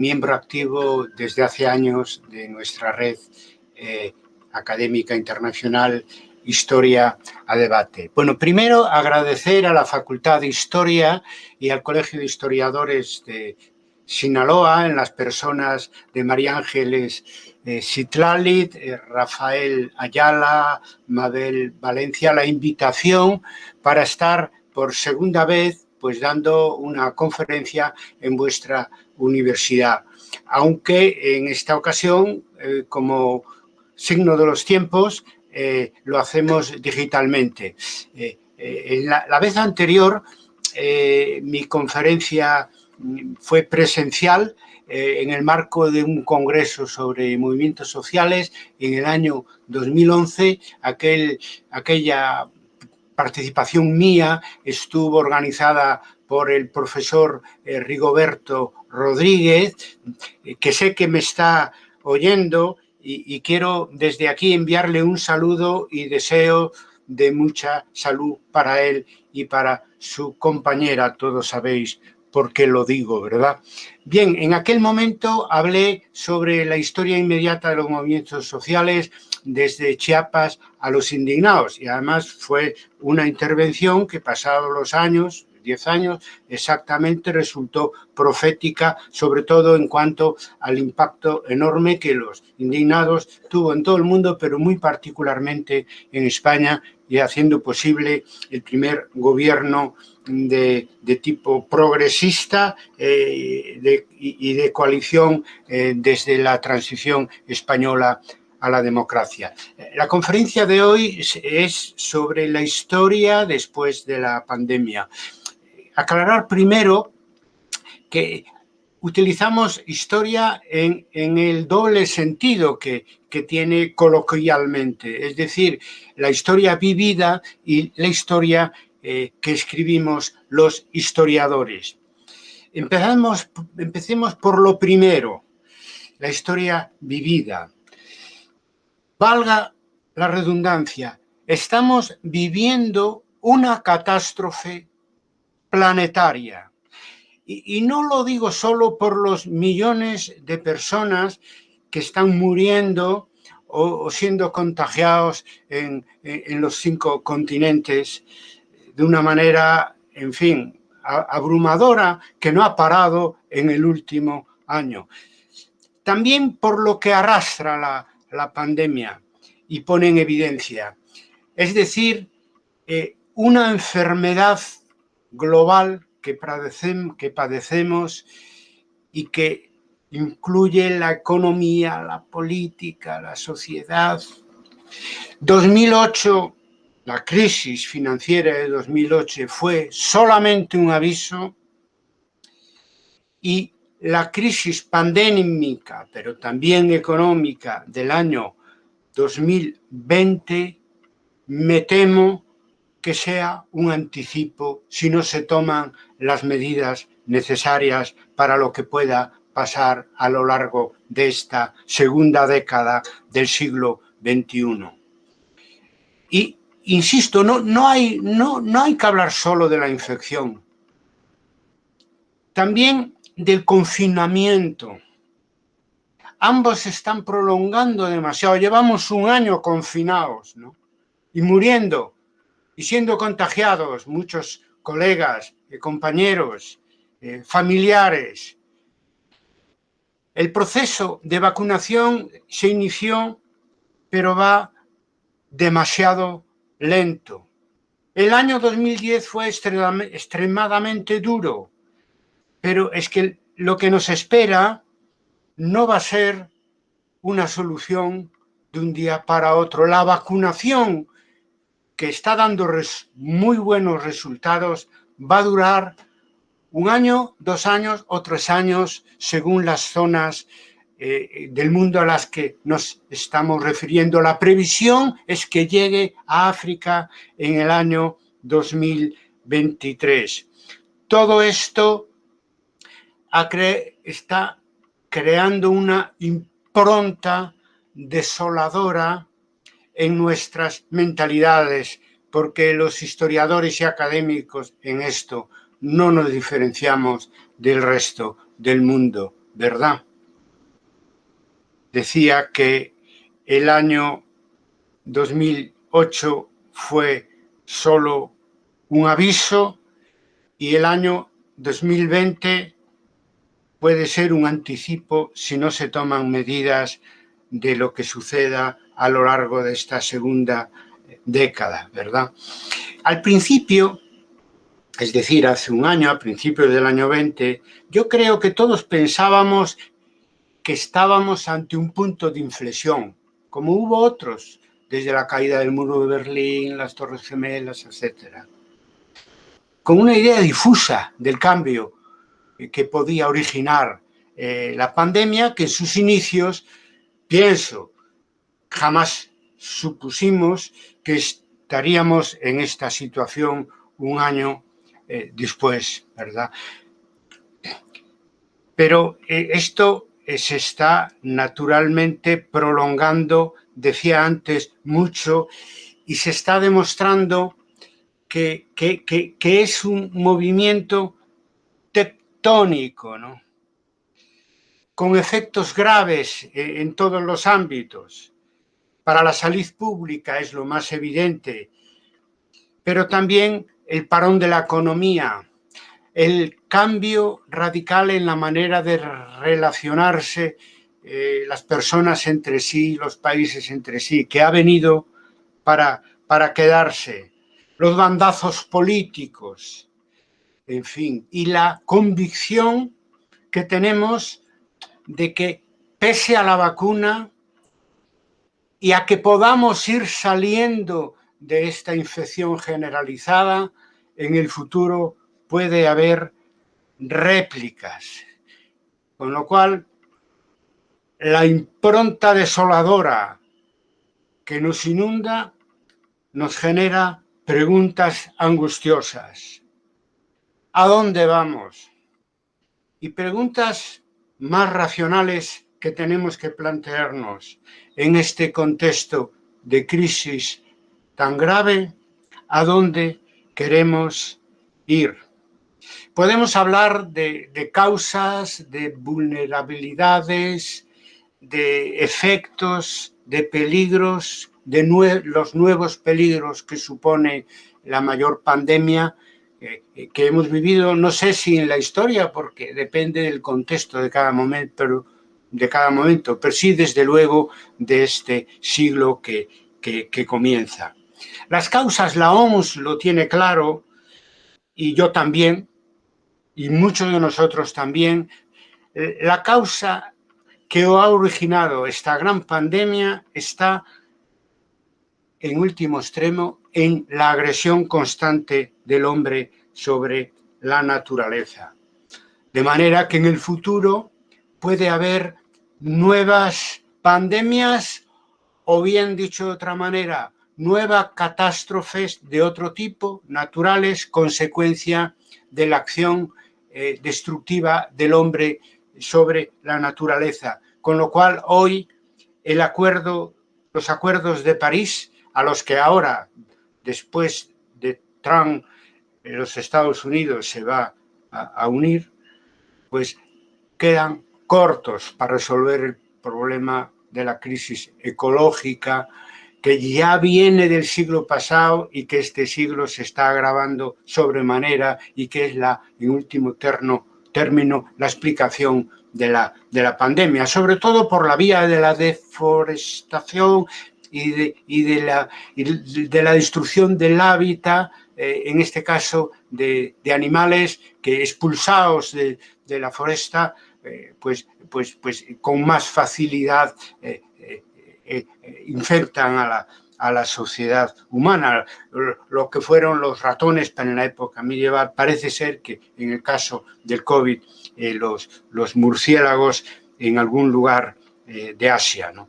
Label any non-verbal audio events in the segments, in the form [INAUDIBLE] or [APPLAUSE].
miembro activo desde hace años de nuestra red eh, académica internacional Historia a Debate. Bueno, primero agradecer a la Facultad de Historia y al Colegio de Historiadores de Sinaloa, en las personas de María Ángeles eh, eh, Rafael Ayala, Mabel Valencia, la invitación para estar por segunda vez pues dando una conferencia en vuestra universidad. Aunque en esta ocasión, eh, como signo de los tiempos, eh, lo hacemos digitalmente. Eh, en la, vez anterior, mi conferencia fue presencial en el marco de un congreso sobre movimientos sociales en el año 2011, aquel, aquella participación mía estuvo organizada por el profesor eh, Rigoberto Rodríguez, eh, que sé que me está oyendo y, quiero desde aquí enviarle un saludo y deseo de mucha salud para él y para su compañera, todos sabéis por qué lo digo, ¿verdad? Bien, en aquel momento hablé sobre la historia inmediata de los movimientos sociales, desde Chiapas a los indignados. Y además fue una intervención que pasados los años, 10 años, exactamente resultó profética, sobre todo en cuanto al impacto enorme que los indignados tuvo en todo el mundo, pero muy particularmente en España y haciendo posible el primer gobierno de, tipo progresista eh, y de coalición eh, desde la transición española a la democracia. La conferencia de hoy es sobre la historia después de la pandemia. Aclarar primero que utilizamos historia en, el doble sentido que, tiene coloquialmente, es decir, la historia vivida y la historia eh, que escribimos los historiadores. Empecemos por lo primero, la historia vivida. Valga la redundancia, estamos viviendo una catástrofe planetaria. Y, no lo digo solo por los millones de personas que están muriendo o, siendo contagiados en, los cinco continentes de una manera, en fin, abrumadora que no ha parado en el último año. También por lo que arrastra la, la pandemia y pone en evidencia. Es decir, eh, una enfermedad global que que padecemos y que incluye la economía, la política, la sociedad. 2008, la crisis financiera de 2008 fue solamente un aviso y la crisis pandémica, pero también económica del año 2020, me temo que sea un anticipo si no se toman las medidas necesarias para lo que pueda pasar a lo largo de esta segunda década del siglo XXI. Y, insisto, no, no, hay, no, no hay que hablar solo de la infección. También del confinamiento. Ambos se están prolongando demasiado. Llevamos un año confinados ¿no? y muriendo y siendo contagiados muchos colegas, eh, compañeros, eh, familiares. El proceso de vacunación se inició, pero va demasiado lento. El año 2010 fue extremadamente duro pero es que lo que nos espera no va a ser una solución de un día para otro. La vacunación, que está dando muy buenos resultados, va a durar un año, dos años o tres años, según las zonas eh, del mundo a las que nos estamos refiriendo. La previsión es que llegue a África en el año 2023. Todo esto está creando una impronta desoladora en nuestras mentalidades, porque los historiadores y académicos en esto no nos diferenciamos del resto del mundo ¿verdad? Decía que el año 2008 fue solo un aviso y el año 2020 puede ser un anticipo si no se toman medidas de lo que suceda a lo largo de esta segunda década, ¿verdad? Al principio, es decir, hace un año, a principios del año 20, yo creo que todos pensábamos que estábamos ante un punto de inflexión, como hubo otros, desde la caída del muro de Berlín, las Torres Gemelas, etc. Con una idea difusa del cambio que podía originar eh, la pandemia, que en sus inicios, pienso, jamás supusimos que estaríamos en esta situación un año eh, después, ¿verdad? Pero eh, esto se está naturalmente prolongando, decía antes, mucho y se está demostrando que, que es un movimiento tectónico, ¿no? con efectos graves eh, en todos los ámbitos. Para la salud pública es lo más evidente, pero también el parón de la economía, el cambio radical en la manera de relacionarse eh, las personas entre sí, los países entre sí, que ha venido para, para quedarse, los bandazos políticos, en fin, y la convicción que tenemos de que pese a la vacuna y a que podamos ir saliendo de esta infección generalizada, en el futuro puede haber réplicas. Con lo cual, la impronta desoladora que nos inunda nos genera preguntas angustiosas. ¿A dónde vamos? Y preguntas más racionales que tenemos que plantearnos en este contexto de crisis tan grave, ¿a dónde queremos ir? Podemos hablar de, causas, de vulnerabilidades, de efectos, de peligros, de los nuevos peligros que supone la mayor pandemia que hemos vivido, no sé si en la historia, porque depende del contexto de cada momento, pero, de cada momento, pero sí desde luego de este siglo que, que comienza. Las causas, la OMS lo tiene claro, y yo también, y muchos de nosotros también, eh, la causa que ha originado esta gran pandemia está, en último extremo, en la agresión constante del hombre sobre la naturaleza. De manera que en el futuro puede haber nuevas pandemias o bien dicho de otra manera, nuevas catástrofes de otro tipo, naturales, consecuencia de la acción eh, destructiva del hombre sobre la naturaleza. Con lo cual hoy el acuerdo, los acuerdos de París, a los que ahora, después de Trump, los Estados Unidos se va a, unir, pues quedan cortos para resolver el problema de la crisis ecológica, que ya viene del siglo pasado y que este siglo se está agravando sobremanera y que es la, en último término, la explicación de la, de la pandemia, sobre todo por la vía de la deforestación y de, y de, la, de la destrucción del hábitat, eh, en este caso de, animales que expulsados de, la foresta, eh, pues, pues, pues con más facilidad eh, infectan a la, a la sociedad humana. Lo que fueron los ratones en la época medieval, parece ser que en el caso del COVID, los, los murciélagos en algún lugar de Asia. ¿no?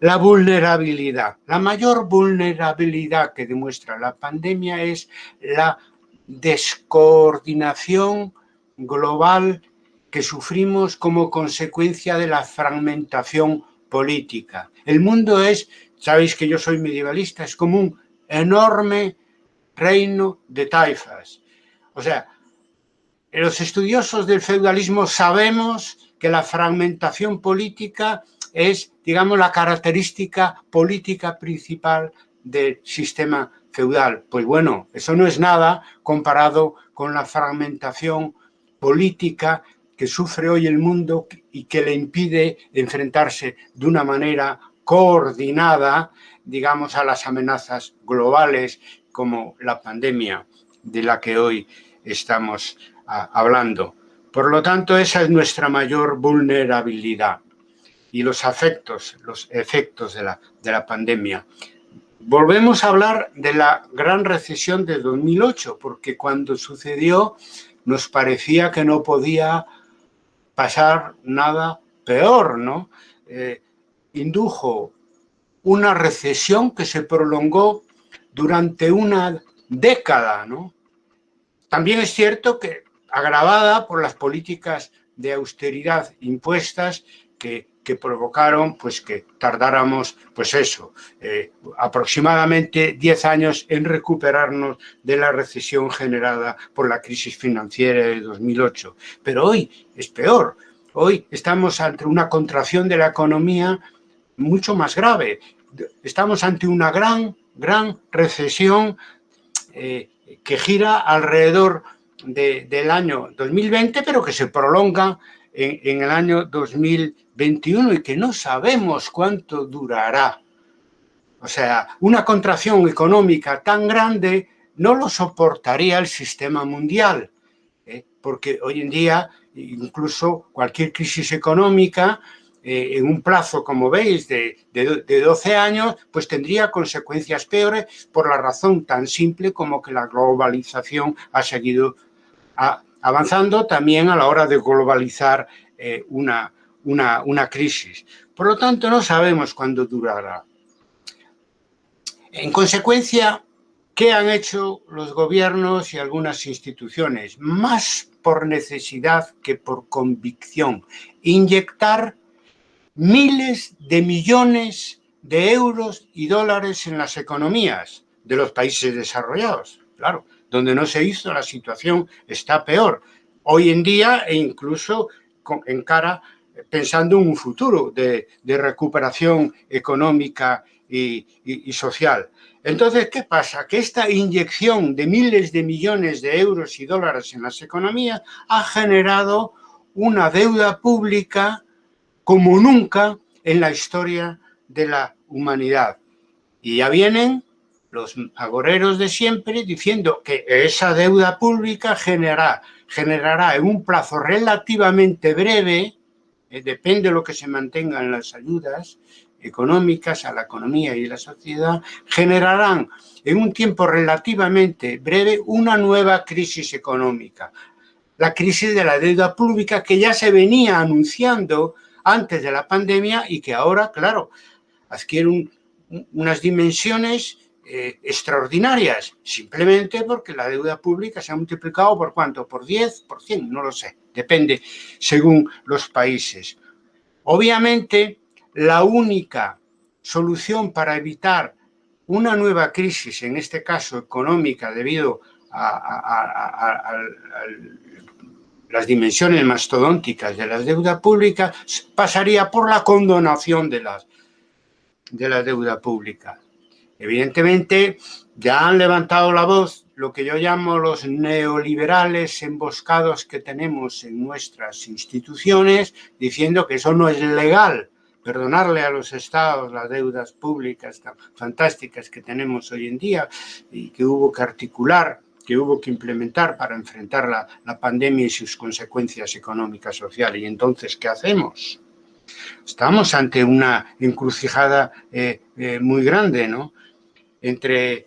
La vulnerabilidad. La mayor vulnerabilidad que demuestra la pandemia es la descoordinación global que sufrimos como consecuencia de la fragmentación política. El mundo es, sabéis que yo soy medievalista, es como un enorme reino de taifas. O sea, los estudiosos del feudalismo sabemos que la fragmentación política es, digamos, la característica política principal del sistema feudal. Pues bueno, eso no es nada comparado con la fragmentación política que sufre hoy el mundo y que le impide enfrentarse de una manera coordinada, digamos, a las amenazas globales como la pandemia de la que hoy estamos ah, hablando. Por lo tanto, esa es nuestra mayor vulnerabilidad y los efectos, los efectos de la, de la pandemia. Volvemos a hablar de la gran recesión de 2008, porque cuando sucedió nos parecía que no podía pasar nada peor, ¿no? Eh, indujo una recesión que se prolongó durante una década, ¿no? También es cierto que agravada por las políticas de austeridad impuestas que provocaron pues que tardáramos, pues eso, eh, aproximadamente 10 años en recuperarnos de la recesión generada por la crisis financiera de 2008. Pero hoy es peor, hoy estamos ante una contracción de la economía mucho más grave. Estamos ante una gran, gran recesión eh, que gira alrededor del año 2020, pero que se prolonga en, el año 2021 y que no sabemos cuánto durará. O sea, una contracción económica tan grande no lo soportaría el sistema mundial, ¿eh? porque hoy en día incluso cualquier crisis económica eh, en un plazo, como veis, de, de, 12 años, pues tendría consecuencias peores por la razón tan simple como que la globalización ha seguido avanzando también a la hora de globalizar eh, una, una, crisis. Por lo tanto, no sabemos cuándo durará. En consecuencia, ¿qué han hecho los gobiernos y algunas instituciones? Más por necesidad que por convicción. Inyectar miles de millones de euros y dólares en las economías de los países desarrollados. Claro, donde no se hizo, la situación está peor. Hoy en día, e incluso en cara, pensando en un futuro de, recuperación económica y, y, social. Entonces, ¿qué pasa? Que esta inyección de miles de millones de euros y dólares en las economías ha generado una deuda pública como nunca en la historia de la humanidad. Y ya vienen los agoreros de siempre diciendo que esa deuda pública generará, generará en un plazo relativamente breve, eh, depende de lo que se mantengan las ayudas económicas a la economía y la sociedad, generarán en un tiempo relativamente breve una nueva crisis económica. La crisis de la deuda pública que ya se venía anunciando antes de la pandemia y que ahora, claro, adquiere unas dimensiones eh, extraordinarias, simplemente porque la deuda pública se ha multiplicado por cuánto, por 10, por 100, no lo sé, depende según los países. Obviamente, la única solución para evitar una nueva crisis, en este caso económica, debido a, las dimensiones mastodónticas de la deuda pública, pasaría por la condonación de, las, de la deuda pública. Evidentemente, ya han levantado la voz lo que yo llamo los neoliberales emboscados que tenemos en nuestras instituciones, diciendo que eso no es legal, perdonarle a los estados las deudas públicas tan fantásticas que tenemos hoy en día y que hubo que articular, que hubo que implementar para enfrentar la, pandemia y sus consecuencias económicas, sociales. Y entonces, ¿qué hacemos? Estamos ante una encrucijada eh, eh, muy grande, ¿no? Entre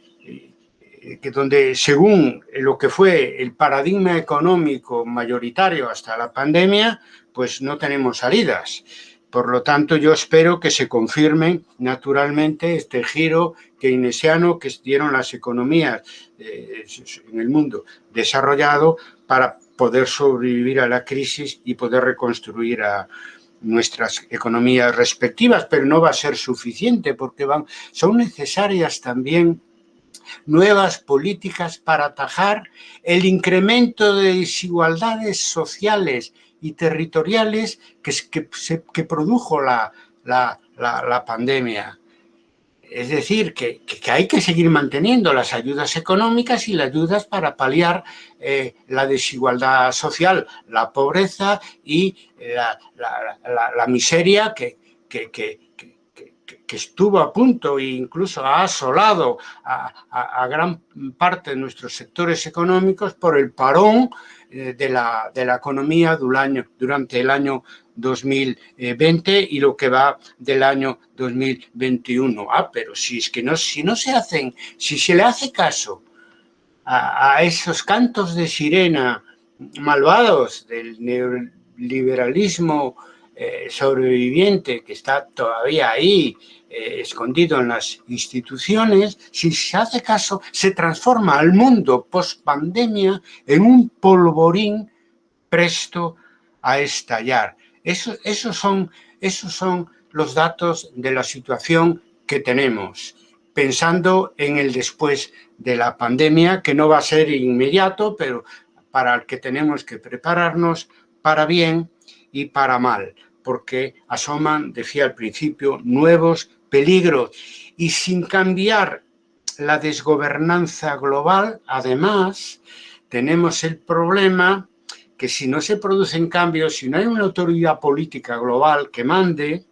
eh, que donde según lo que fue el paradigma económico mayoritario hasta la pandemia, pues no tenemos salidas. Por lo tanto, yo espero que se confirme naturalmente este giro keynesiano que dieron las economías eh, en el mundo desarrollado para poder sobrevivir a la crisis y poder reconstruir a, nuestras economías respectivas, pero no va a ser suficiente porque van, son necesarias también nuevas políticas para atajar el incremento de desigualdades sociales y territoriales que, que, produjo la, la, la, pandemia. Es decir, que, hay que seguir manteniendo las ayudas económicas y las ayudas para paliar eh, la desigualdad social, la pobreza y la, miseria que, estuvo a punto e incluso ha asolado a, gran parte de nuestros sectores económicos por el parón de la, de la economía durante el año 2020 y lo que va del año 2021. Ah, pero si es que no, si no se hacen, si se le hace caso a, a esos cantos de sirena malvados del neoliberalismo eh, sobreviviente que está todavía ahí, eh, escondido en las instituciones, si se hace caso, se transforma al mundo post-pandemia en un polvorín presto a estallar. Eso, esos, son, esos son los datos de la situación que tenemos, pensando en el después de la pandemia, que no va a ser inmediato, pero para el que tenemos que prepararnos para bien y para mal, porque asoman, decía al principio, nuevos peligros. Y sin cambiar la desgobernanza global, además, tenemos el problema que si no se producen cambios, si no hay una autoridad política global que mande,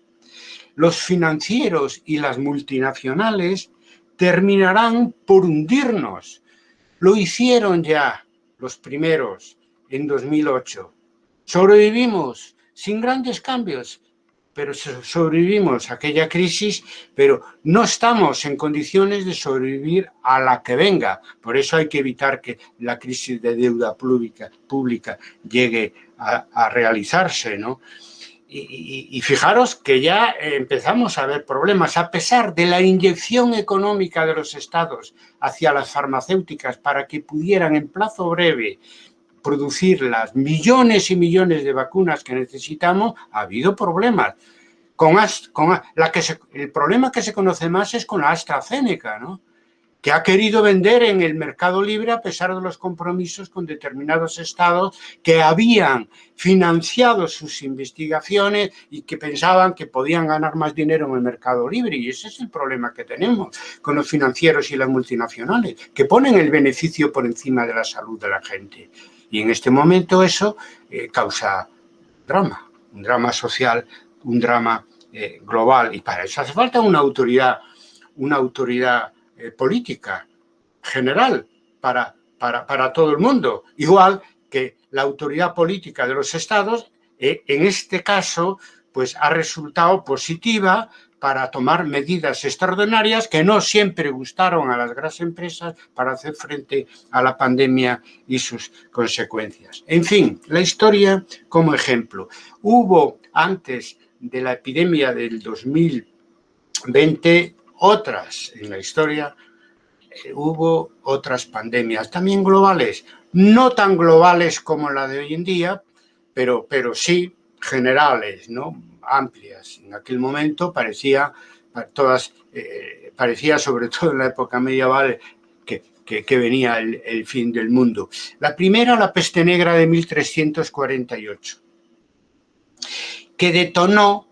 los financieros y las multinacionales terminarán por hundirnos. Lo hicieron ya los primeros en 2008. Sobrevivimos sin grandes cambios, pero sobrevivimos a aquella crisis, pero no estamos en condiciones de sobrevivir a la que venga. Por eso hay que evitar que la crisis de deuda pública, pública llegue a, realizarse, ¿no? Y, y, fijaros que ya empezamos a ver problemas, a pesar de la inyección económica de los estados hacia las farmacéuticas para que pudieran en plazo breve producir las millones y millones de vacunas que necesitamos, ha habido problemas. Con, la que el problema que se conoce más es con la AstraZeneca, ¿no? que ha querido vender en el mercado libre a pesar de los compromisos con determinados estados que habían financiado sus investigaciones y que pensaban que podían ganar más dinero en el mercado libre. Y ese es el problema que tenemos con los financieros y las multinacionales, que ponen el beneficio por encima de la salud de la gente. Y en este momento eso eh, causa drama, un drama social, un drama eh, global. Y para eso hace falta una autoridad, una autoridad eh, política general para, para, para todo el mundo. Igual que la autoridad política de los estados, en este caso, pues ha resultado positiva para tomar medidas extraordinarias que no siempre gustaron a las grandes empresas para hacer frente a la pandemia y sus consecuencias. En fin, la historia como ejemplo. Hubo antes de la epidemia del 2020 otras en la historia, eh, hubo otras pandemias, también globales, no tan globales como la de hoy en día, pero, pero sí generales, ¿no? Amplias. En aquel momento parecía, todas, eh, parecía sobre [LAUGHS] todo en la época medieval que, que, venía el, fin del mundo. La primera, la peste negra de 1348, que detonó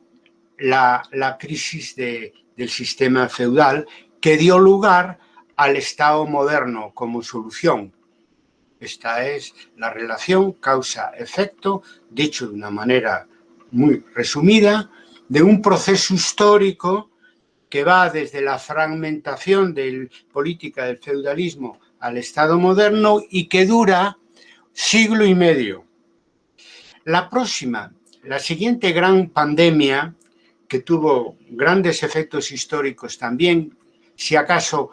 la, la crisis de, del sistema feudal que dio lugar al Estado moderno como solución. Esta es la relación causa-efecto, dicho de una manera muy resumida, de un proceso histórico que va desde la fragmentación de política del feudalismo al Estado moderno y que dura siglo y medio. La próxima, la siguiente gran pandemia, que tuvo grandes efectos históricos también, si acaso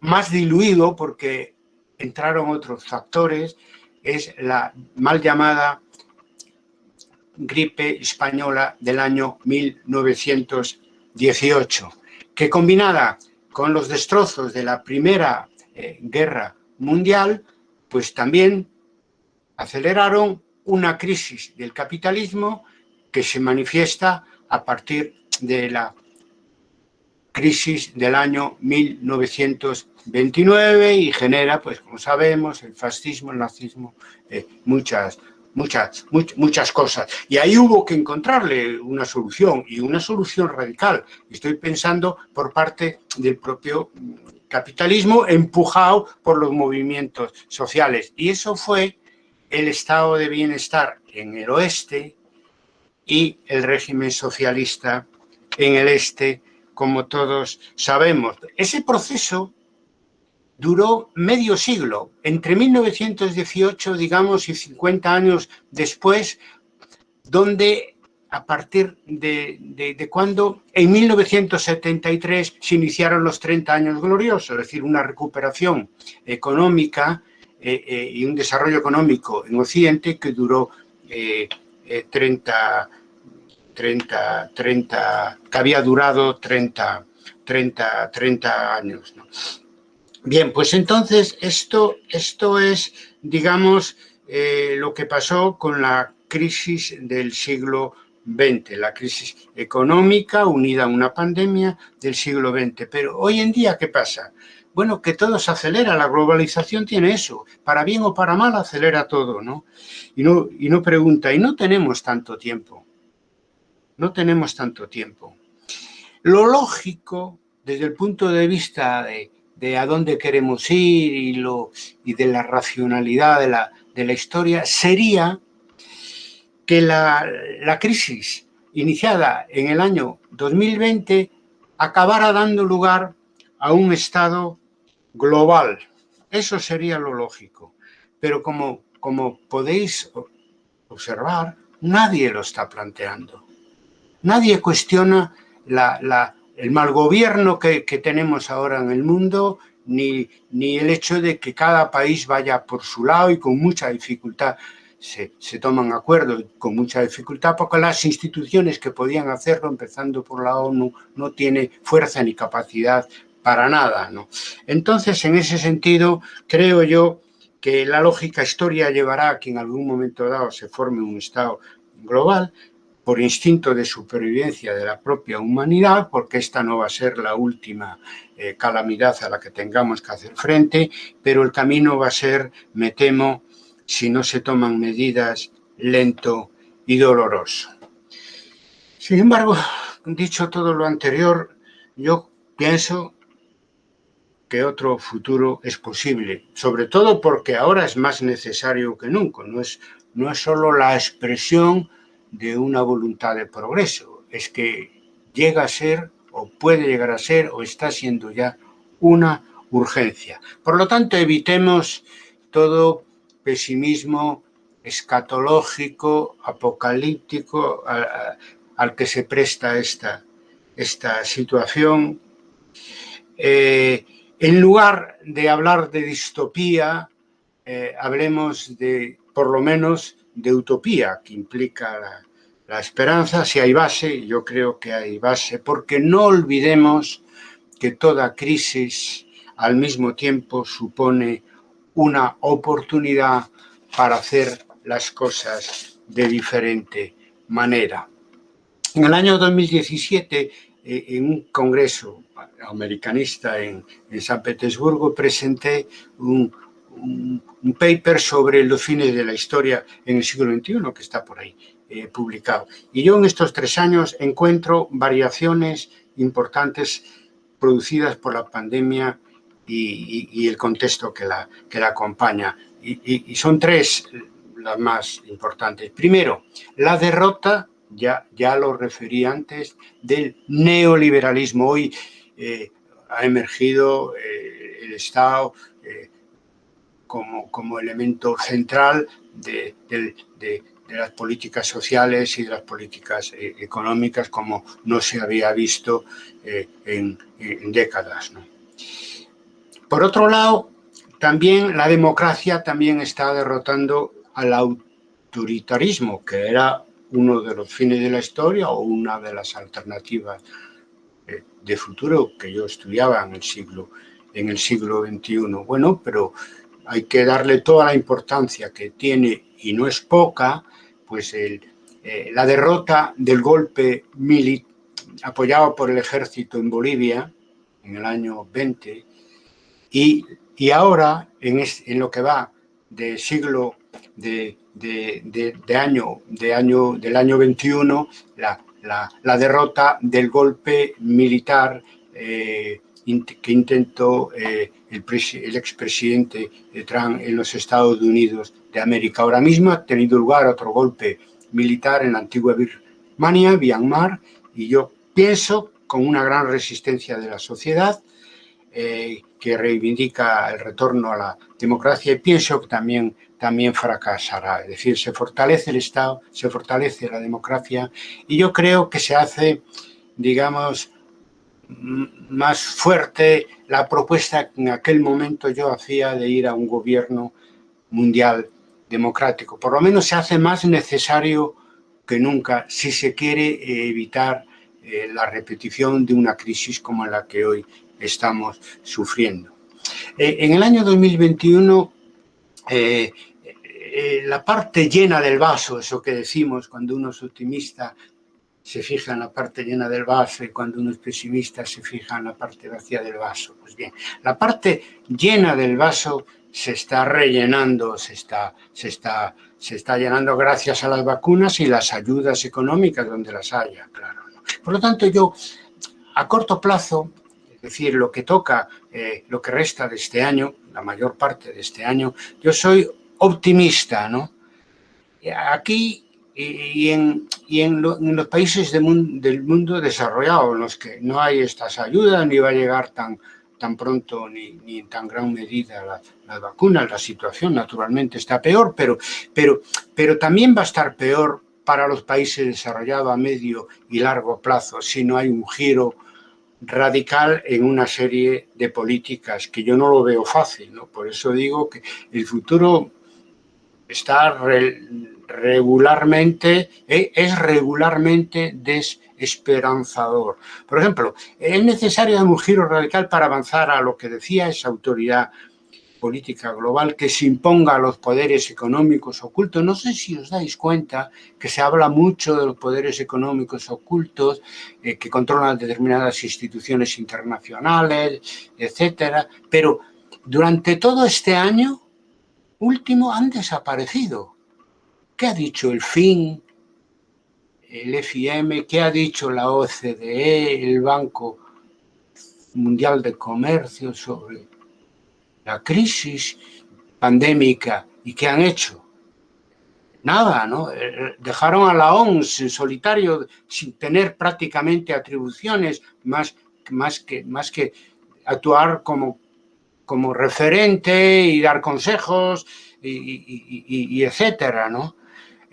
más diluido porque entraron otros factores, es la mal llamada gripe española del año 1918, que combinada con los destrozos de la Primera eh, Guerra Mundial, pues también aceleraron una crisis del capitalismo que se manifiesta a partir de la crisis del año 1929 y genera, pues como sabemos, el fascismo, el nazismo, eh, muchas muchas, muchas cosas. Y ahí hubo que encontrarle una solución, y una solución radical. Estoy pensando por parte del propio capitalismo empujado por los movimientos sociales. Y eso fue el estado de bienestar en el oeste y el régimen socialista en el este, como todos sabemos. Ese proceso duró medio siglo, entre 1918, digamos, y 50 años después, donde a partir de, de, cuando en 1973 se iniciaron los 30 años gloriosos, es decir, una recuperación económica eh, eh, y un desarrollo económico en Occidente que duró 30, 30, 30, que había durado 30, 30, 30 años. Bien, pues entonces esto, esto es, digamos, eh, lo que pasó con la crisis del siglo XX, la crisis económica unida a una pandemia del siglo XX. Pero hoy en día, ¿qué pasa? Bueno, que todo se acelera, la globalización tiene eso, para bien o para mal acelera todo, ¿no? Y no, y no pregunta, y no tenemos tanto tiempo, no tenemos tanto tiempo. Lo lógico, desde el punto de vista de de a dónde queremos ir y, lo, y de la racionalidad de la, de la historia, sería que la, la, crisis iniciada en el año 2020 acabara dando lugar a un estado global. Eso sería lo lógico. Pero como, como podéis observar, nadie lo está planteando. Nadie cuestiona la, la, el mal gobierno que, tenemos ahora en el mundo, ni, ni, el hecho de que cada país vaya por su lado y con mucha dificultad se, se, toman acuerdos, con mucha dificultad, porque las instituciones que podían hacerlo, empezando por la ONU, no tiene fuerza ni capacidad para nada. ¿no? Entonces, en ese sentido, creo yo que la lógica historia llevará a que en algún momento dado se forme un Estado global, por instinto de supervivencia de la propia humanidad, porque esta no va a ser la última eh, calamidad a la que tengamos que hacer frente, pero el camino va a ser, me temo, si no se toman medidas, lento y doloroso. Sin embargo, dicho todo lo anterior, yo pienso que otro futuro es posible, sobre todo porque ahora es más necesario que nunca, no es, no es solo la expresión de una voluntad de progreso, es que llega a ser o puede llegar a ser o está siendo ya una urgencia. Por lo tanto, evitemos todo pesimismo escatológico, apocalíptico al, que se presta esta, esta situación. Eh, en lugar de hablar de distopía, eh, hablemos de, por lo menos, de utopía, que implica la, esperanza, si hay base, yo creo que hay base, porque no olvidemos que toda crisis al mismo tiempo supone una oportunidad para hacer las cosas de diferente manera. En el año 2017, eh, en un congreso americanista en, San Petersburgo, presenté un, un paper sobre los fines de la historia en el siglo XXI, que está por ahí. Eh, publicado. Y yo en estos tres años encuentro variaciones importantes producidas por la pandemia y, el contexto que la, que la acompaña. Y, son tres las más importantes. Primero, la derrota, ya, ya lo referí antes, del neoliberalismo. Hoy eh, ha emergido eh, el Estado como, como elemento central de, de de las políticas sociales y de las políticas eh, económicas como no se había visto eh, en, décadas. Por otro lado, también la democracia también está derrotando al autoritarismo, que era uno de los fines de la historia o una de las alternativas eh, de futuro que yo estudiaba en el siglo, en el siglo XXI. Bueno, pero hay que darle toda la importancia que tiene, y no es poca, pues eh, la derrota del golpe militar apoyado por el ejército en Bolivia en el año 20 y, ahora en, lo que va de siglo, de, de, año, de año, del año 21, la, derrota del golpe militar eh, que intentó eh, el, el expresidente Trump en los Estados Unidos de América. Ahora mismo ha tenido lugar otro golpe militar en la antigua Birmania, Myanmar, y yo pienso con una gran resistencia de la sociedad eh, que reivindica el retorno a la democracia y pienso que también, también fracasará. Es decir, se fortalece el Estado, se fortalece la democracia y yo creo que se hace, digamos, más fuerte la propuesta que en aquel momento yo hacía de ir a un gobierno mundial democrático. Por lo menos se hace más necesario que nunca si se quiere evitar eh, la repetición de una crisis como la que hoy estamos sufriendo. Eh, en el año 2021, eh, la parte llena del vaso, eso que decimos cuando uno es optimista, se fija en la parte llena del vaso y cuando uno es pesimista se fija en la parte vacía del vaso. Pues bien, la parte llena del vaso se está rellenando, se está, se está, se está llenando gracias a las vacunas y las ayudas económicas donde las haya, claro. Por lo tanto, yo a corto plazo, es decir, lo que toca, eh, lo que resta de este año, la mayor parte de este año, yo soy optimista, ¿no? Aquí y en, en, los países del mundo desarrollado, en los que no hay estas ayudas, ni va a llegar tan, tan pronto ni, ni en tan gran medida las la vacunas, la situación naturalmente está peor, pero, pero, pero también va a estar peor para los países desarrollados a medio y largo plazo si no hay un giro radical en una serie de políticas que yo no lo veo fácil, ¿no? Por eso digo que el futuro está regularmente, eh, es regularmente desesperanzador. Por ejemplo, es necesario un giro radical para avanzar a lo que decía esa autoridad política global que se imponga a los poderes económicos ocultos. No sé si os dais cuenta que se habla mucho de los poderes económicos ocultos eh, que controlan determinadas instituciones internacionales, etcétera, pero durante todo este año último han desaparecido. ¿Qué ha dicho el FIN, el FIM, qué ha dicho la OCDE, el Banco Mundial de Comercio sobre la crisis pandémica y qué han hecho? Nada, ¿no? Eh, dejaron a la OMS en solitario sin tener prácticamente atribuciones más, que, actuar como referente y dar consejos y, etcétera, ¿no?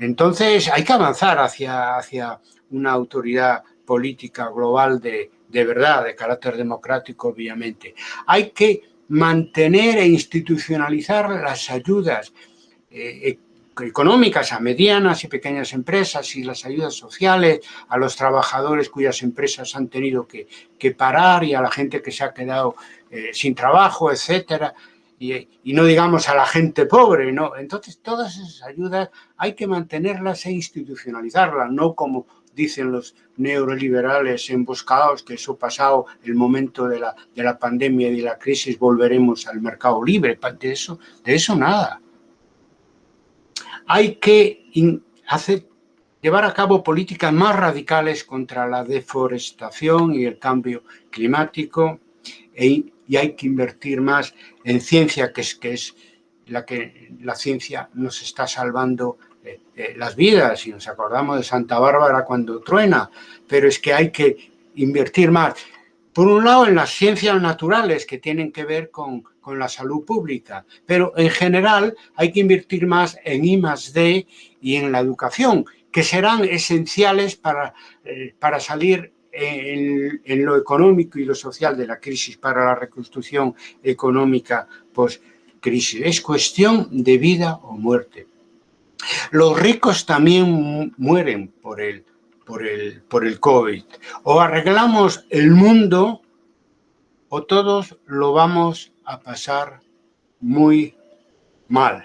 Entonces hay que avanzar hacia, hacia una autoridad política global de, verdad, de carácter democrático, obviamente. Hay que mantener e institucionalizar las ayudas eh, económicas a medianas y pequeñas empresas y las ayudas sociales a los trabajadores cuyas empresas han tenido que, que parar y a la gente que se ha quedado eh, sin trabajo, etcétera, y, no digamos a la gente pobre, ¿no? Entonces, todas esas ayudas hay que mantenerlas e institucionalizarlas, no como dicen los neoliberales emboscados, que eso pasado el momento de la, de la pandemia y de la crisis volveremos al mercado libre, de eso, de eso nada. Hay que hacer, llevar a cabo políticas más radicales contra la deforestación y el cambio climático, e, y hay que invertir más en ciencia, que es, que es la que la ciencia nos está salvando eh, eh, las vidas, y nos acordamos de Santa Bárbara cuando truena, pero es que hay que invertir más. Por un lado, en las ciencias naturales que tienen que ver con, con la salud pública, pero en general hay que invertir más en I D y en la educación, que serán esenciales para, eh, para salir en, lo económico y lo social de la crisis para la reconstrucción económica post-crisis. Es cuestión de vida o muerte. Los ricos también mueren por el, por el, por el COVID. O arreglamos el mundo o todos lo vamos a pasar muy mal.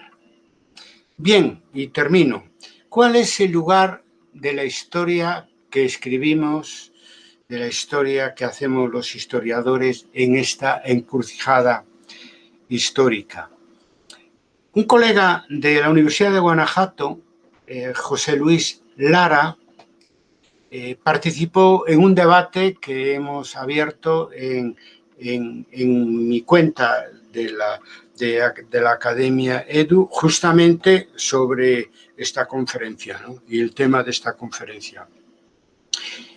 Bien, y termino. ¿Cuál es el lugar de la historia que escribimos de la historia que hacemos los historiadores en esta encrucijada histórica. Un colega de la Universidad de Guanajuato, eh, José Luis Lara, eh, participó en un debate que hemos abierto en, mi cuenta de la, de, la Academia EDU justamente sobre esta conferencia y el tema de esta conferencia.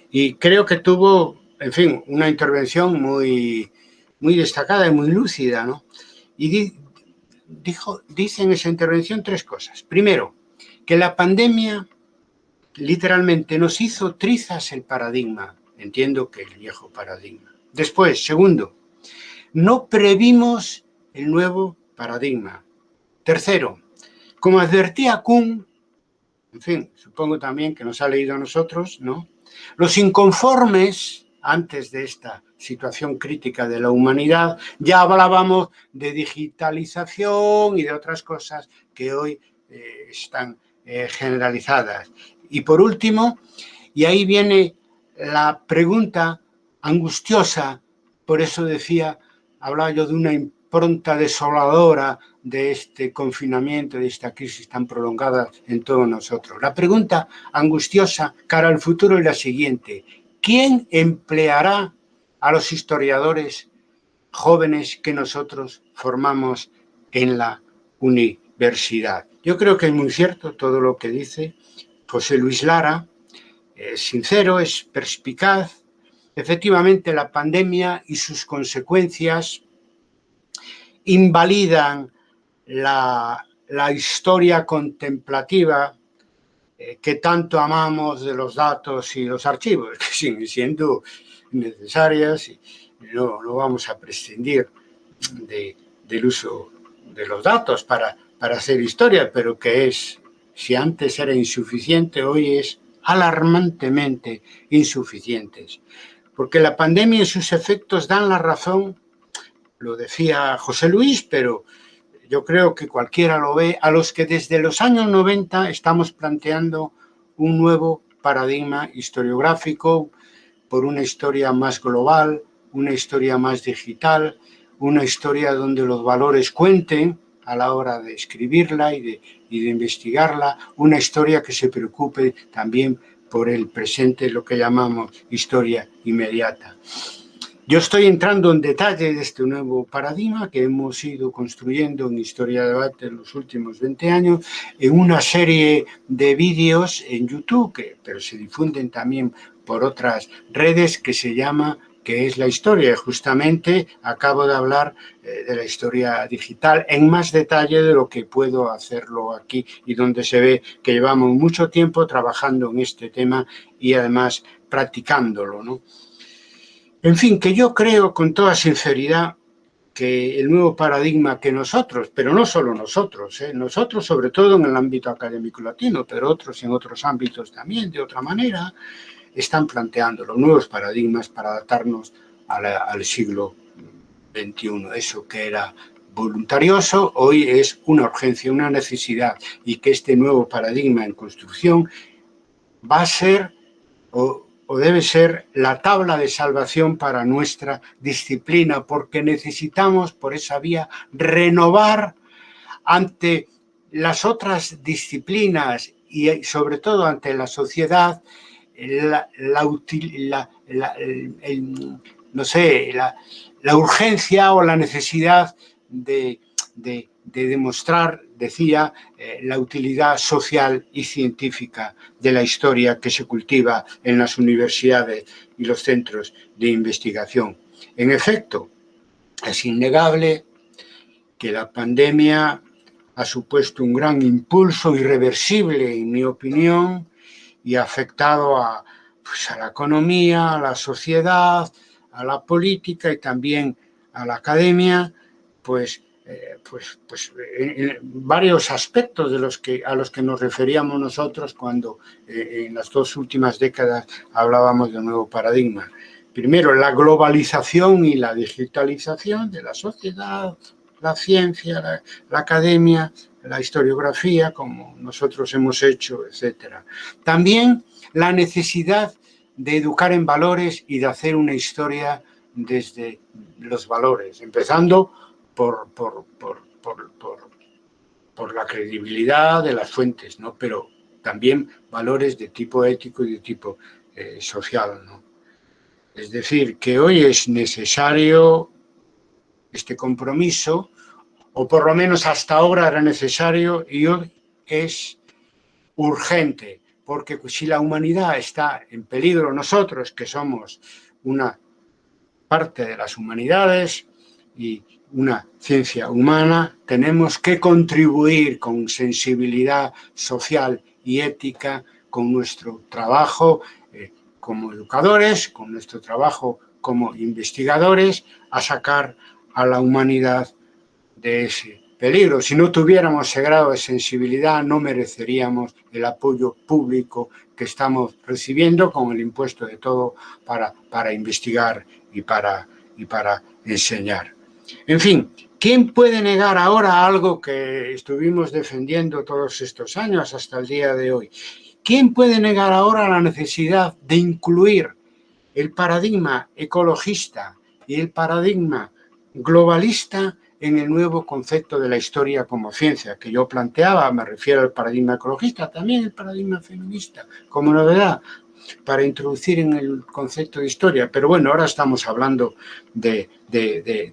Y creo que tuvo, en fin, una intervención muy, muy destacada y muy lúcida, ¿no? Y dijo, dice en esa intervención tres cosas. Primero, que la pandemia literalmente nos hizo trizas el paradigma. Entiendo que el viejo paradigma. Después, segundo, no previmos el nuevo paradigma. Tercero, como advertía Kuhn, en fin, supongo también que nos ha leído a nosotros, ¿no? Los inconformes, antes de esta situación crítica de la humanidad, ya hablábamos de digitalización y de otras cosas que hoy eh, están eh, generalizadas. Y por último, y ahí viene la pregunta angustiosa, por eso decía, hablaba yo de una impronta desoladora de este confinamiento, de esta crisis tan prolongada en todos nosotros. La pregunta angustiosa cara al futuro es la siguiente. ¿Quién empleará a los historiadores jóvenes que nosotros formamos en la universidad? Yo creo que es muy cierto todo lo que dice José Luis Lara, es sincero, es perspicaz. Efectivamente, la pandemia y sus consecuencias invalidan la, historia contemplativa eh, que tanto amamos de los datos y los archivos, [LAUGHS] que siguen siendo necesarias y no, vamos a prescindir del uso de los datos para, para hacer historia, pero que es si antes era insuficiente, hoy es alarmantemente insuficientes. Porque la pandemia y sus efectos dan la razón, lo decía José Luis, pero yo creo que cualquiera lo ve, a los que desde los años 90 estamos planteando un nuevo paradigma historiográfico por una historia más global, una historia más digital, una historia donde los valores cuenten, a la hora de escribirla y de, de investigarla, una historia que se preocupe también por el presente, lo que llamamos historia inmediata. Yo estoy entrando en detalle de este nuevo paradigma que hemos ido construyendo en Historia de Debate en los últimos 20 años, en una serie de vídeos en YouTube, que, pero se difunden también por otras redes, que se llama que es la historia. Justamente acabo de hablar eh, de la historia digital en más detalle de lo que puedo hacerlo aquí y donde se ve que llevamos mucho tiempo trabajando en este tema y además practicándolo. ¿no? En fin, que yo creo con toda sinceridad que el nuevo paradigma que nosotros, pero no solo nosotros, ¿eh? nosotros sobre todo en el ámbito académico latino, pero otros en otros ámbitos también de otra manera, están planteando los nuevos paradigmas para adaptarnos al siglo XXI. Eso que era voluntarioso, hoy es una urgencia, una necesidad, y que este nuevo paradigma en construcción va a ser o, o debe ser la tabla de salvación para nuestra disciplina, porque necesitamos por esa vía renovar ante las otras disciplinas y sobre todo ante la sociedad la, no sé, la, urgencia o la necesidad de, demostrar, decía, eh, la utilidad social y científica de la historia que se cultiva en las universidades y los centros de investigación. En efecto, es innegable que la pandemia ha supuesto un gran impulso irreversible, en mi opinión, y ha afectado a, pues, a la economía, a la sociedad, a la política y también a la academia, pues, eh, pues, pues en, varios aspectos de los que, a los que nos referíamos nosotros cuando eh, en las dos últimas décadas hablábamos de un nuevo paradigma. Primero, la globalización y la digitalización de la sociedad, la ciencia, la academia, la historiografía, como nosotros hemos hecho, etc. También la necesidad de educar en valores y de hacer una historia desde los valores, empezando por, por, por la credibilidad de las fuentes, ¿no? pero también valores de tipo ético y de tipo eh, social. ¿no? Es decir, que hoy es necesario este compromiso, o por lo menos hasta ahora era necesario y hoy es urgente, porque si la humanidad está en peligro, nosotros que somos una parte de las humanidades y una ciencia humana, tenemos que contribuir con sensibilidad social y ética con nuestro trabajo eh, como educadores, con nuestro trabajo como investigadores, a sacar a la humanidad de ese peligro. Si no tuviéramos ese grado de sensibilidad, no mereceríamos el apoyo público que estamos recibiendo con el impuesto de todo para, para investigar y para, y para enseñar. En fin, ¿quién puede negar ahora algo que estuvimos defendiendo todos estos años hasta el día de hoy? ¿Quién puede negar ahora la necesidad de incluir el paradigma ecologista y el paradigma globalista en el nuevo concepto de la historia como ciencia que yo planteaba, me refiero al paradigma ecologista, también el paradigma feminista, como novedad, para introducir en el concepto de historia. Pero bueno, ahora estamos hablando de,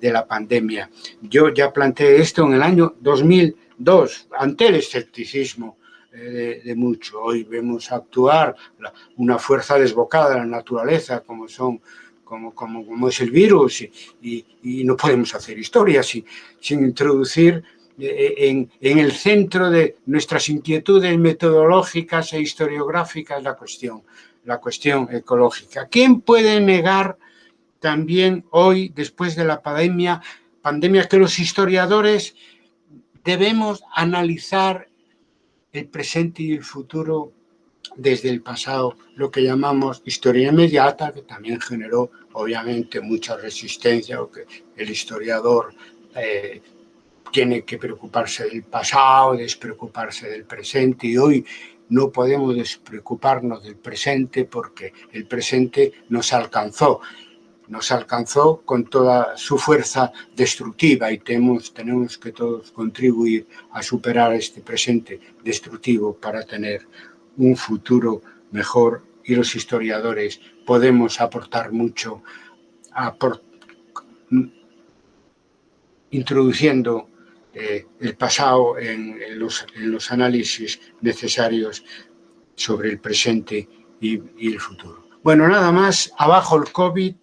la pandemia. Yo ya planteé esto en el año 2002, ante el escepticismo eh, de, mucho. Hoy vemos actuar una fuerza desbocada de la naturaleza, como son como, como, como es el virus y, no podemos hacer historia sin, sin introducir eh, en, en, el centro de nuestras inquietudes metodológicas e historiográficas la cuestión la cuestión ecológica. ¿Quién puede negar también hoy, después de la pandemia, pandemia que los historiadores debemos analizar el presente y el futuro desde el pasado, lo que llamamos historia inmediata, que también generó obviamente mucha resistencia, o que el historiador eh, tiene que preocuparse del pasado, despreocuparse del presente, y hoy no podemos despreocuparnos del presente porque el presente nos alcanzó, nos alcanzó con toda su fuerza destructiva y tenemos, tenemos que todos contribuir a superar este presente destructivo para tener un futuro mejor y los historiadores podemos aportar mucho introduciendo eh, el pasado en, los, análisis necesarios sobre el presente y, y el futuro. Bueno, nada más, abajo el COVID,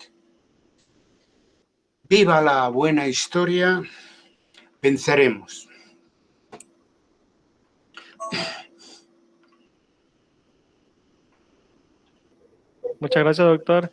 viva la buena historia, venceremos. Muchas gracias, doctor.